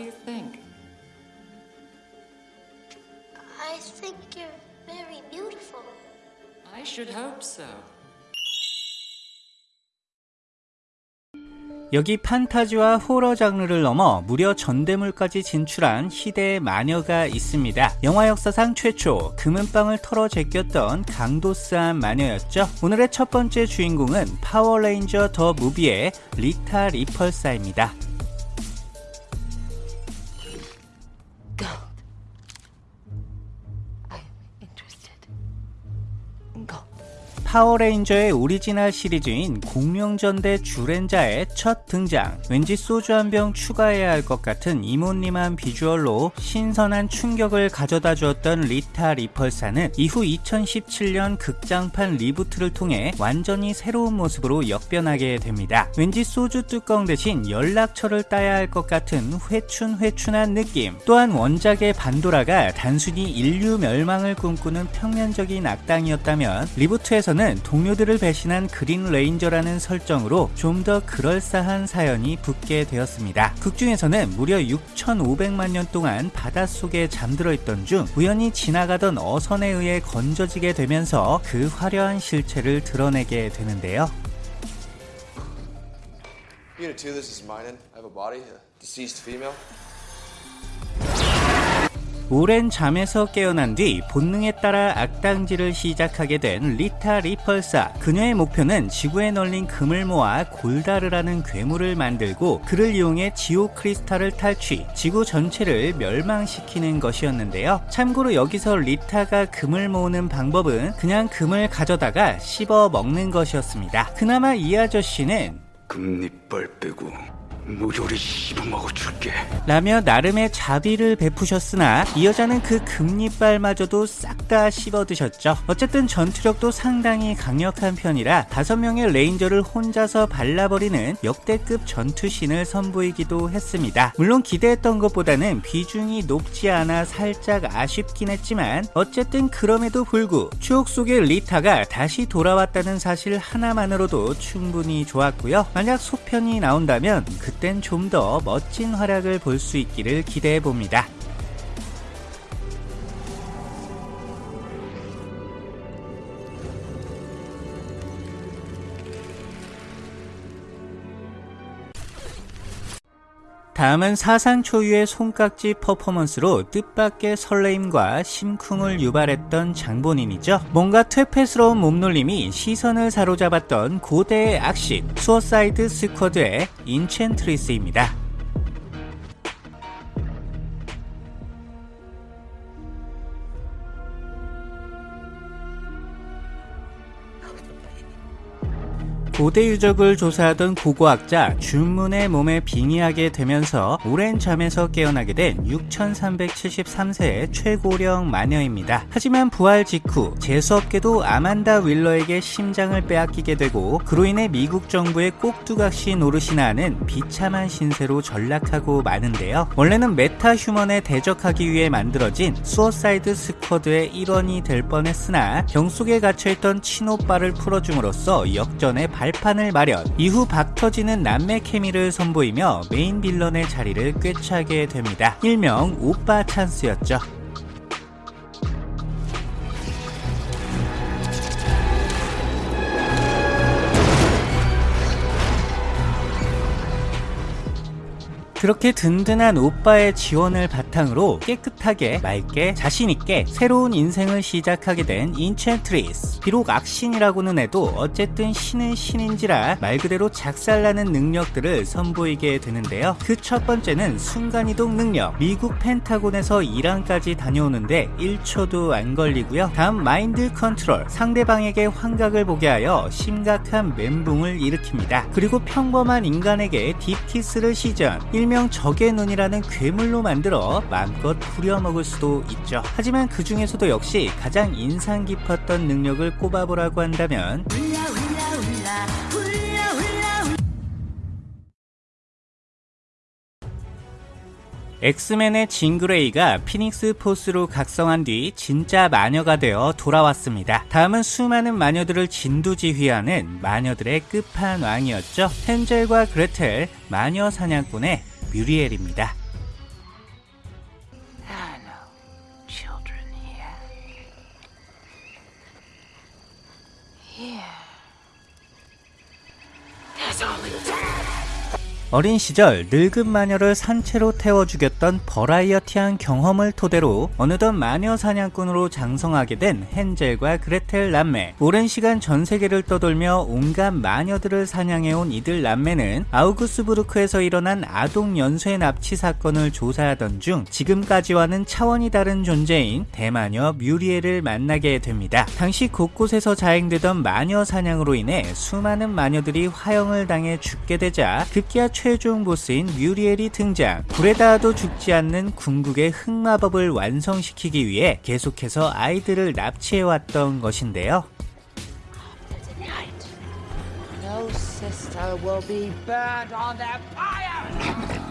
do you think? I think you're very beautiful. I should hope so. 여기 판타지와 호러 장르를 넘어 무려 전대물까지 진출한 희대의 마녀가 있습니다. 영화 역사상 최초 금은방을 털어 제꼈던 강도스한 마녀였죠. 오늘의 첫 번째 주인공은 파워레인저 더 무비의 리타 리펄사입니다. 파워레인저의 오리지널 시리즈인 공룡전대 주렌자의 첫 등장. 왠지 소주 한 병 추가해야 할 것 같은 이모님한 비주얼로 신선한 충격을 가져다 주었던 리타 리펄사는 이후 2017년 극장판 리부트를 통해 완전히 새로운 모습으로 역변하게 됩니다. 왠지 소주 뚜껑 대신 연락처를 따야 할 것 같은 회춘회춘한 느낌. 또한 원작의 반도라가 단순히 인류 멸망을 꿈꾸는 평면적인 악당이었다면 리부트에서는 동료들을 배신한 그린 레인저라는 설정으로 좀 더 그럴싸한 사연이 붙게 되었습니다. 극 중에서는 무려 6,500만 년 동안 바닷속에 잠들어 있던 중 우연히 지나가던 어선에 의해 건져지게 되면서 그 화려한 실체를 드러내게 되는데요. Unit 2, this is Minen. I have a body, a deceased female. 오랜 잠에서 깨어난 뒤 본능에 따라 악당질을 시작하게 된 리타 리펄사. 그녀의 목표는 지구에 널린 금을 모아 골다르라는 괴물을 만들고 그를 이용해 Zeo Crystal을 탈취, 지구 전체를 멸망시키는 것이었는데요. 참고로 여기서 리타가 금을 모으는 방법은 그냥 금을 가져다가 씹어 먹는 것이었습니다. 그나마 이 아저씨는 금이빨 빼고 모조리 씹어먹어 줄게. 라며 나름의 자비를 베푸셨으나 이 여자는 그 금이빨마저도 싹 다 씹어드셨죠. 어쨌든 전투력도 상당히 강력한 편이라 다섯 명의 레인저를 혼자서 발라버리는 역대급 전투신을 선보이기도 했습니다. 물론 기대했던 것보다는 비중이 높지 않아 살짝 아쉽긴 했지만 어쨌든 그럼에도 불구 추억 속의 리타가 다시 돌아왔다는 사실 하나만으로도 충분히 좋았고요. 만약 속편이 나온다면 그땐 좀 더 멋진 활약을 볼 수 있기를 기대해 봅니다. 다음은 사상 초유의 손깍지 퍼포먼스로 뜻밖의 설레임과 심쿵을 유발했던 장본인이죠. 뭔가 퇴폐스러운 몸놀림이 시선을 사로잡았던 고대의 악신 수어사이드 스쿼드의 인첸트리스입니다. 고대 유적을 조사하던 고고학자 준 문의 몸에 빙의하게 되면서 오랜 잠에서 깨어나게 된 6373세의 최고령 마녀입니다. 하지만 부활 직후 재수없게도 아만다 월러에게 심장을 빼앗기게 되고 그로 인해 미국 정부의 꼭두각시 노릇이나 하는 비참한 신세로 전락하고 마는데요. 원래는 meta human에 대적하기 위해 만들어진 수어사이드 스쿼드의 일원이 될 뻔했으나 병 속에 갇혀있던 친오빠를 풀어줌으로써 역전의 발판을 마련 이후 박터지는 남매 케미를 선보이며 main villain의 자리를 꿰차게 됩니다. 일명 오빠 찬스였죠. 그렇게 든든한 오빠의 지원을 바탕으로 깨끗하게 맑게 자신있게 새로운 인생을 시작하게 된 인첸트리스. 비록 악신이라고는 해도 어쨌든 신은 신인지라 말 그대로 작살나는 능력들을 선보이게 되는데요. 그 첫 번째는 순간이동 능력. 미국 펜타곤에서 이란까지 다녀오는데 1초도 안 걸리고요. 다음 마인드 컨트롤. 상대방에게 환각을 보게 하여 심각한 멘붕을 일으킵니다. 그리고 평범한 인간에게 deep kiss를 시전 일명 적의 눈이라는 괴물로 만들어 마음껏 부려먹을 수도 있죠. 하지만 그 중에서도 역시 가장 인상 깊었던 능력을 꼽아보라고 한다면 엑스맨의 진 그레이가 피닉스 포스로 각성한 뒤 진짜 마녀가 되어 돌아왔습니다. 다음은 수많은 마녀들을 진두지휘하는 마녀들의 끝판왕이었죠. 헨젤과 그레텔 마녀 사냥꾼의 뮤리엘입니다. 어린 시절 늙은 마녀를 산채로 태워 죽였던 버라이어티한 경험을 토대로 어느덧 마녀 사냥꾼으로 장성하게 된 헨젤과 그레텔 남매. 오랜 시간 전 세계를 떠돌며 온갖 마녀들을 사냥해온 이들 남매는 아우구스부르크에서 일어난 아동 연쇄 납치 사건을 조사하던 중 지금까지와는 차원이 다른 존재인 대마녀 뮤리엘을 만나게 됩니다. 당시 곳곳에서 자행되던 마녀 사냥으로 인해 수많은 마녀들이 화형을 당해 죽게 되자 급기야 최종 보스인 뮤리엘이 등장. 불에 닿아도 죽지 않는 궁극의 흑마법을 완성시키기 위해 계속해서 아이들을 납치해왔던 것인데요. No sister will be burned on that fire.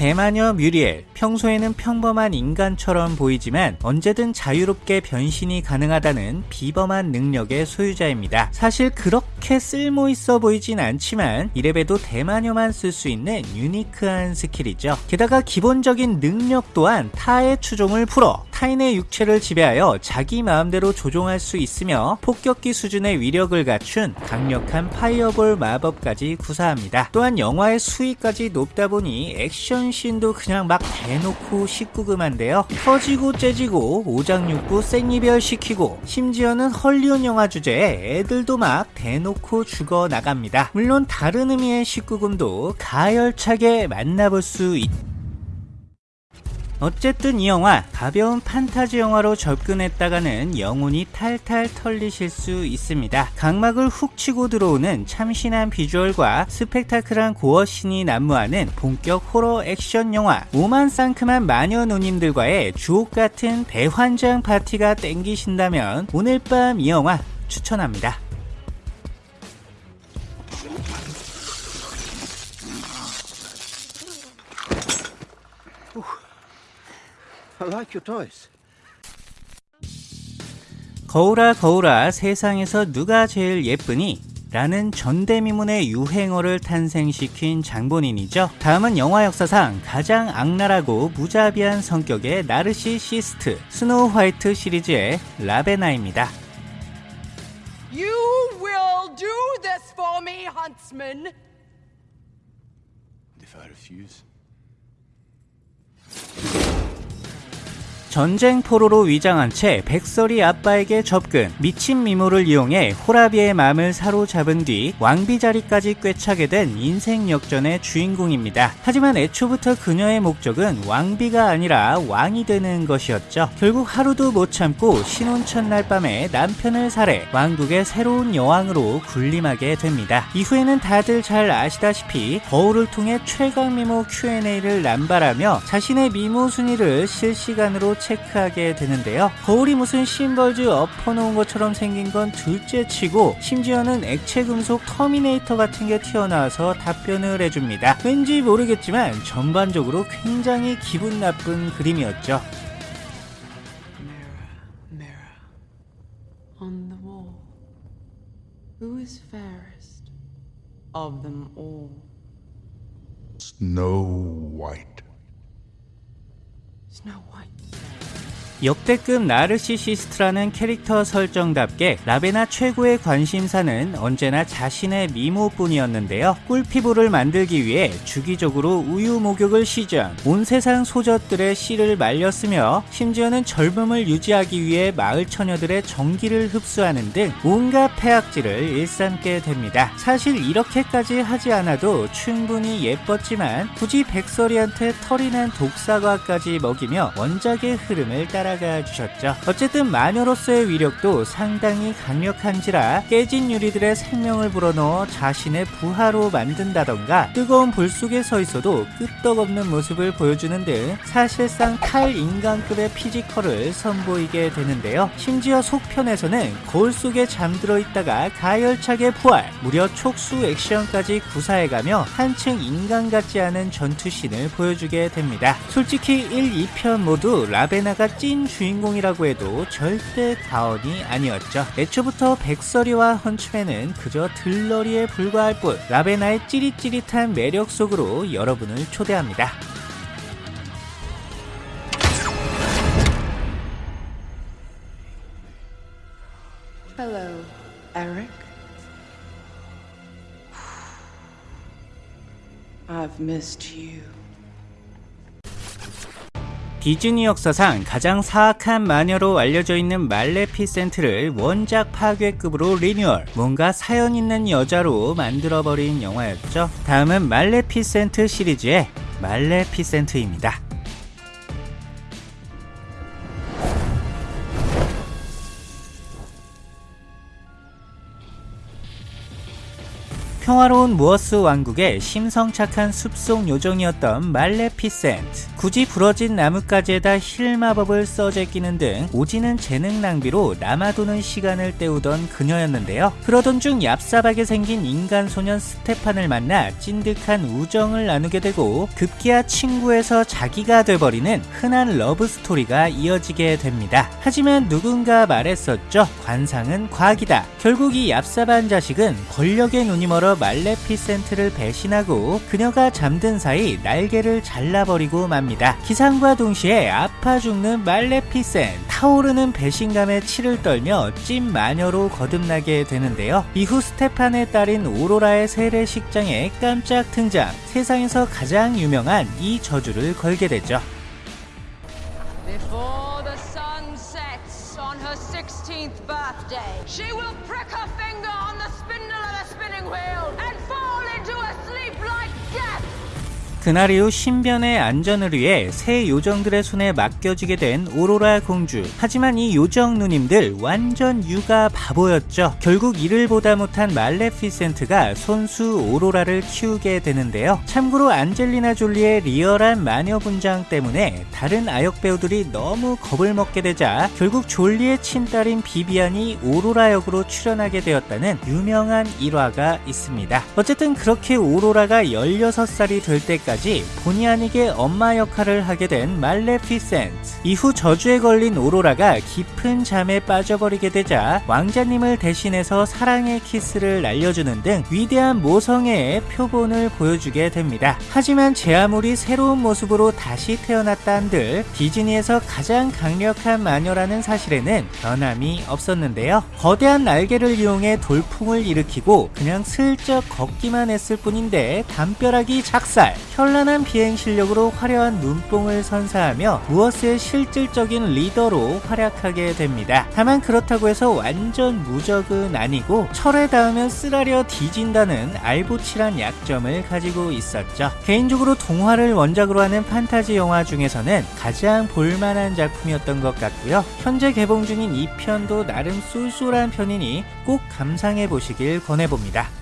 대마녀 뮤리엘, 평소에는 평범한 인간처럼 보이지만 언제든 자유롭게 변신이 가능하다는 비범한 능력의 소유자입니다. 사실 그렇게 쓸모 있어 보이진 않지만 이래봬도 대마녀만 쓸 수 있는 unique한 skill이죠. 게다가 기본적인 능력 또한 타의 추종을 불허 타인의 육체를 지배하여 자기 마음대로 조종할 수 있으며 폭격기 수준의 위력을 갖춘 강력한 fireball 마법까지 구사합니다. 또한 영화의 수위까지 높다 보니 액션 씬도 그냥 막 대놓고 19금한데요. 터지고 째지고 오장육부 생이별 시키고 심지어는 헐리우드 영화 주제에 애들도 막 대놓고 죽어 나갑니다. 물론 다른 의미의 19금도 가열차게 만나볼 수 있... 어쨌든 이 영화 가벼운 판타지 영화로 접근했다가는 영혼이 탈탈 털리실 수 있습니다. 각막을 훅 치고 들어오는 참신한 비주얼과 스펙타클한 고어신이 난무하는 본격 호러 액션 영화 오만 상큼한 마녀 누님들과의 주옥 같은 대환장 파티가 땡기신다면 오늘 밤 이 영화 추천합니다. I like your toys. 거울아 거울아 세상에서 누가 제일 예쁘니? 라는 전대미문의 유행어를 탄생시킨 장본인이죠. 다음은 영화 역사상 가장 악랄하고 무자비한 성격의 나르시시스트 스노우 화이트 시리즈의 라베나입니다. You will do this for me, huntsman. If I refuse? 전쟁 포로로 위장한 채 백설이 아빠에게 접근 미친 미모를 이용해 호라비의 마음을 사로잡은 뒤 왕비 자리까지 꿰차게 된 인생 역전의 주인공입니다. 하지만 애초부터 그녀의 목적은 왕비가 아니라 왕이 되는 것이었죠. 결국 하루도 못 참고 신혼 첫날 밤에 남편을 살해 왕국의 새로운 여왕으로 군림하게 됩니다. 이후에는 다들 잘 아시다시피 거울을 통해 최강 미모 Q&A를 남발하며 자신의 미모 순위를 실시간으로 체크하게 되는데요. 거울이 무슨 심벌즈 엎어놓은 것처럼 생긴 건 둘째 치고 심지어는 액체 금속 터미네이터 같은 게 튀어나와서 답변을 해줍니다. 왠지 모르겠지만 전반적으로 굉장히 기분 나쁜 그림이었죠. Mirror on the wall. Who is fairest of them all? Snow White. Snow White. 역대급 나르시시스트라는 캐릭터 설정답게 라베나 최고의 관심사는 언제나 자신의 미모뿐이었는데요. 꿀피부를 만들기 위해 주기적으로 우유 목욕을 시전, 온 세상 소젖들의 씨를 말렸으며 심지어는 젊음을 유지하기 위해 마을 처녀들의 정기를 흡수하는 등 온갖 폐악질을 일삼게 됩니다. 사실 이렇게까지 하지 않아도 충분히 예뻤지만 굳이 백설이한테 털이 난 독사과까지 먹이며 원작의 흐름을 따라 가 주셨죠. 어쨌든 마녀로서의 위력도 상당히 강력한지라 깨진 유리들에 생명을 불어넣어 자신의 부하로 만든다던가 뜨거운 불 속에 서 있어도 끄떡없는 모습을 보여주는 등 사실상 탈인간급의 피지컬을 선보이게 되는데요. 심지어 속편에서는 거울 속에 잠들어 있다가 가열차게 부활, 무려 촉수 액션까지 구사해가며 한층 인간 같지 않은 전투신을 보여주게 됩니다. 솔직히 1, 2편 모두 라베나가 찐큰 주인공이라고 해도 절대 과언이 아니었죠. 애초부터 백설이와 헌츠맨은 그저 들러리에 불과할 뿐 라베나의 찌릿찌릿한 매력 속으로 여러분을 초대합니다. Hello, I've missed you. 디즈니 역사상 가장 사악한 마녀로 알려져 있는 말레피센트를 원작 파괴급으로 리뉴얼, 뭔가 사연 있는 여자로 만들어버린 영화였죠. 다음은 말레피센트 시리즈의 말레피센트입니다. 평화로운 무어스 왕국의 심성착한 숲속 요정이었던 말레피센트. 굳이 부러진 나뭇가지에다 heal 마법을 써 제끼는 등 오지는 재능 낭비로 남아도는 시간을 때우던 그녀였는데요. 그러던 중 얍삽하게 생긴 인간 소년 스테판을 만나 찐득한 우정을 나누게 되고 급기야 친구에서 자기가 돼버리는 흔한 러브 스토리가 이어지게 됩니다. 하지만 누군가 말했었죠. 관상은 과학이다. 결국 이 얍삽한 자식은 권력에 눈이 멀어 말레피센트를 배신하고 그녀가 잠든 사이 날개를 잘라버리고 맙니다. 기상과 동시에 아파 죽는 말레피센 타오르는 배신감에 치를 떨며 찐 마녀로 거듭나게 되는데요. 이후 스테판의 딸인 오로라의 세례식장에 깜짝 등장 세상에서 가장 유명한 이 저주를 걸게 되죠. 그날 이후 신변의 안전을 위해 새 요정들의 손에 맡겨지게 된 오로라 공주. 하지만 이 요정 누님들 완전 육아 바보였죠. 결국 이를 보다 못한 말레피센트가 손수 오로라를 키우게 되는데요. 참고로 안젤리나 졸리의 리얼한 마녀 분장 때문에 다른 아역 배우들이 너무 겁을 먹게 되자 결국 졸리의 친딸인 비비안이 오로라 역으로 출연하게 되었다는 유명한 일화가 있습니다. 어쨌든 그렇게 오로라가 16살이 될 때까지 본의 아니게 엄마 역할을 하게 된 말레피센트. 이후 저주에 걸린 오로라가 깊은 잠에 빠져버리게 되자 왕자님을 대신해서 사랑의 키스를 날려주는 등 위대한 모성애의 표본을 보여주게 됩니다. 하지만 제 아무리 새로운 모습으로 다시 태어났다 한들 디즈니에서 가장 강력한 마녀라는 사실에는 변함이 없었는데요. 거대한 날개를 이용해 돌풍을 일으키고 그냥 슬쩍 걷기만 했을 뿐인데 담벼락이 작살, 현란한 비행 실력으로 화려한 눈뽕을 선사하며 무어스의 실질적인 리더로 활약하게 됩니다. 다만 그렇다고 해서 완전 무적은 아니고 철에 닿으면 쓰라려 뒤진다는 알보칠한 약점을 가지고 있었죠. 개인적으로 동화를 원작으로 하는 판타지 영화 중에서는 가장 볼만한 작품이었던 것 같고요. 현재 개봉 중인 이 편도 나름 쏠쏠한 편이니 꼭 감상해 보시길 권해봅니다.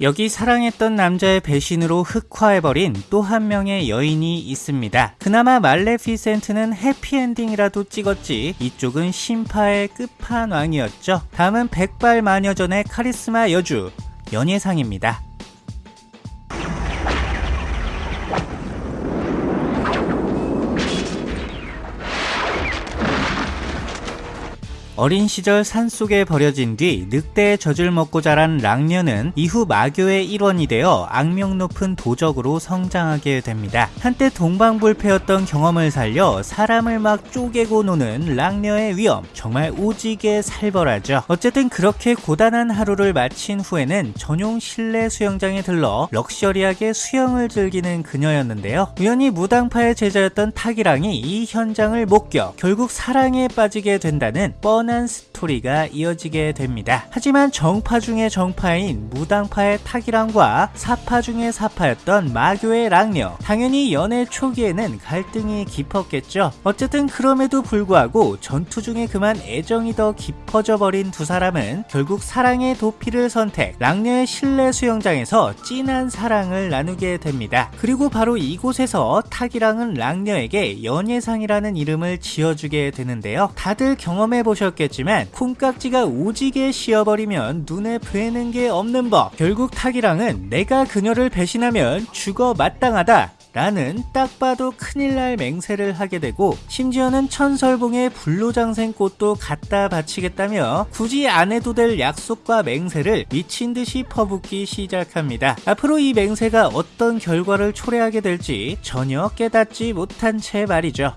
여기 사랑했던 남자의 배신으로 흑화해버린 또 한 명의 여인이 있습니다. 그나마 말레피센트는 해피엔딩이라도 찍었지 이쪽은 심파의 끝판왕이었죠. 다음은 백발 마녀전의 카리스마 여주 연예상입니다. 어린 시절 산속에 버려진 뒤 늑대의 젖을 먹고 자란 랑녀는 이후 마교의 일원이 되어 악명 높은 도적으로 성장하게 됩니다. 한때 동방불패였던 경험을 살려 사람을 막 쪼개고 노는 랑녀의 위험 정말 오지게 살벌하죠. 어쨌든 그렇게 고단한 하루를 마친 후에는 전용 실내 수영장에 들러 럭셔리하게 수영을 즐기는 그녀였는데요. 우연히 무당파의 제자였던 타기랑이 이 현장을 목격 결국 사랑에 빠지게 된다는 뻔한 스토리가 이어지게 됩니다. 하지만 정파 중의 정파인 무당파의 타기랑과 사파 중의 사파였던 마교의 랑녀 당연히 연애 초기에는 갈등이 깊었겠죠. 어쨌든 그럼에도 불구하고 전투 중에 그만 애정이 더 깊어져 버린 두 사람은 결국 사랑의 도피를 선택 랑녀의 실내 수영장에서 진한 사랑을 나누게 됩니다. 그리고 바로 이곳에서 타기랑은 랑녀에게 연예상이라는 이름을 지어주게 되는데요. 다들 경험해 보셨 겠지만 콩깍지가 오지게 씌어버리면 눈에 뵈는 게 없는 법. 결국 타기랑은 내가 그녀를 배신하면 죽어 마땅하다. 라는 딱 봐도 큰일 날 맹세를 하게 되고 심지어는 천설봉에 불로장생꽃도 갖다 바치겠다며 굳이 안 해도 될 약속과 맹세를 미친 듯이 퍼붓기 시작합니다. 앞으로 이 맹세가 어떤 결과를 초래하게 될지 전혀 깨닫지 못한 채 말이죠.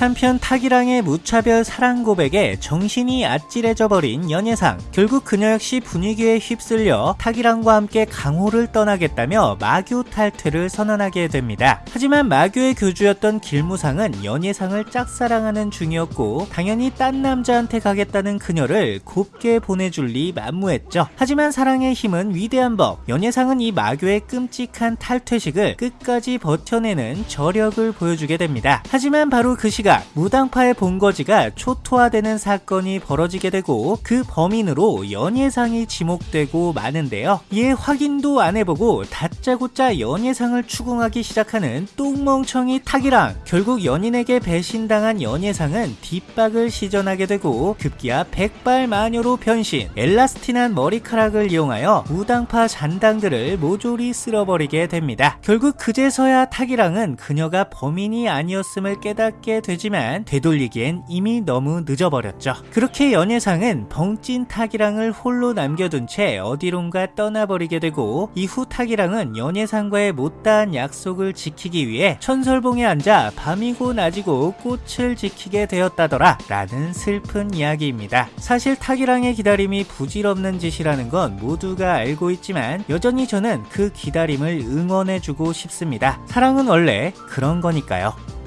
한편 타기랑의 무차별 사랑 고백에 정신이 아찔해져 버린 연예상. 결국 그녀 역시 분위기에 휩쓸려 타기랑과 함께 강호를 떠나겠다며 마교 탈퇴를 선언하게 됩니다. 하지만 마교의 교주였던 길무상은 연예상을 짝사랑하는 중이었고 당연히 딴 남자한테 가겠다는 그녀를 곱게 보내줄 리 만무했죠. 하지만 사랑의 힘은 위대한 법. 연예상은 이 마교의 끔찍한 탈퇴식을 끝까지 버텨내는 저력을 보여주게 됩니다. 하지만 바로 그 시각 무당파의 본거지가 초토화되는 사건이 벌어지게 되고 그 범인으로 연예상이 지목되고 마는데요. 이에 확인도 안 해보고 다짜고짜 연예상을 추궁하기 시작하는 똥멍청이 타기랑 결국 연인에게 배신당한 연예상은 뒷박을 시전하게 되고 급기야 백발 마녀로 변신 엘라스틴한 머리카락을 이용하여 무당파 잔당들을 모조리 쓸어버리게 됩니다. 결국 그제서야 타기랑은 그녀가 범인이 아니었음을 깨닫게 되 지만 되돌리기엔 이미 너무 늦어버렸죠. 그렇게 연예상은 벙찐 타기랑을 홀로 남겨둔 채 어디론가 떠나버리게 되고 이후 타기랑은 연예상과의 못다한 약속을 지키기 위해 천설봉에 앉아 밤이고 낮이고 꽃을 지키게 되었다더라 라는 슬픈 이야기입니다. 사실 타기랑의 기다림이 부질없는 짓이라는 건 모두가 알고 있지만 여전히 저는 그 기다림을 응원해주고 싶습니다. 사랑은 원래 그런 거니까요.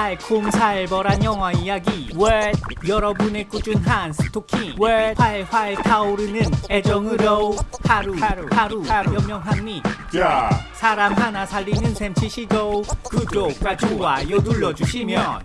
달콤살벌한 영화 이야기. 왜 여러분의 꾸준한 스토킹. 왜 활활 타오르는 애정으로 하루 하루 하루 하루. 연명한 니 사람 하나 살리는 셈 치시고 구독과 좋아요 눌러주시면